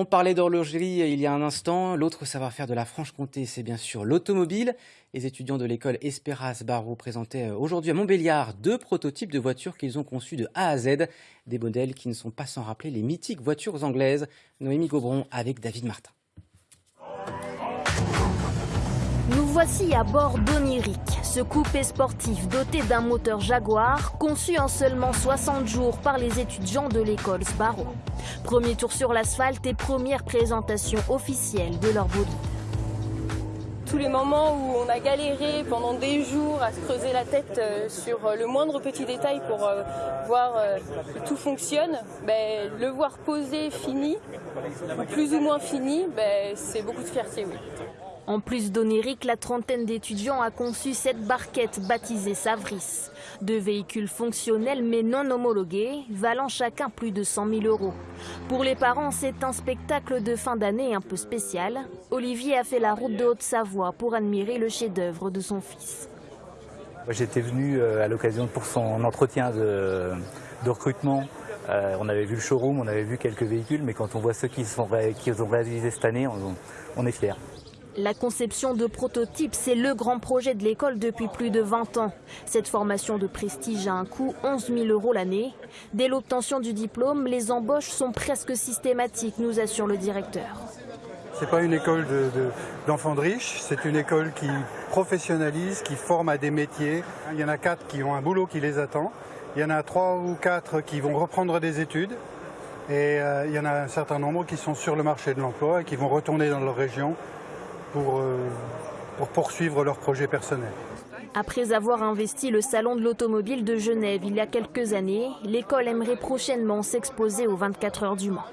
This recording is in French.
On parlait d'horlogerie il y a un instant. L'autre savoir-faire de la Franche-Comté, c'est bien sûr l'automobile. Les étudiants de l'école Esperas Barreau présentaient aujourd'hui à Montbéliard deux prototypes de voitures qu'ils ont conçus de A à Z. Des modèles qui ne sont pas sans rappeler les mythiques voitures anglaises. Noémie Gobron avec David Martin. Nous voici à bord d'Oniric, ce coupé sportif doté d'un moteur Jaguar, conçu en seulement 60 jours par les étudiants de l'école Sbarro. Premier tour sur l'asphalte et première présentation officielle de leur bolide. Tous les moments où on a galéré pendant des jours à se creuser la tête euh, sur le moindre petit détail pour euh, voir euh, que tout fonctionne, ben, le voir posé, fini, ou plus ou moins fini, ben, c'est beaucoup de fierté, oui. En plus d'Onérique, la trentaine d'étudiants a conçu cette barquette baptisée Savris. Deux véhicules fonctionnels mais non homologués, valant chacun plus de 100 000 euros. Pour les parents, c'est un spectacle de fin d'année un peu spécial. Olivier a fait la route de Haute-Savoie pour admirer le chef-d'œuvre de son fils. J'étais venu à l'occasion pour son entretien de, recrutement. Euh, on avait vu le showroom, on avait vu quelques véhicules, mais quand on voit ceux qui ont réalisé cette année, on, on est fiers. La conception de prototypes, c'est le grand projet de l'école depuis plus de 20 ans. Cette formation de prestige a un coût 11 000 euros l'année. Dès l'obtention du diplôme, les embauches sont presque systématiques, nous assure le directeur. Ce n'est pas une école d'enfants de, riches, c'est une école qui professionnalise, qui forme à des métiers. Il y en a quatre qui ont un boulot qui les attend. Il y en a trois ou quatre qui vont reprendre des études. Et euh, il y en a un certain nombre qui sont sur le marché de l'emploi et qui vont retourner dans leur région euh, pour, poursuivre leurs projets personnels. Après avoir investi le Salon de l'Automobile de Genève il y a quelques années, l'école aimerait prochainement s'exposer aux 24 heures du Mans.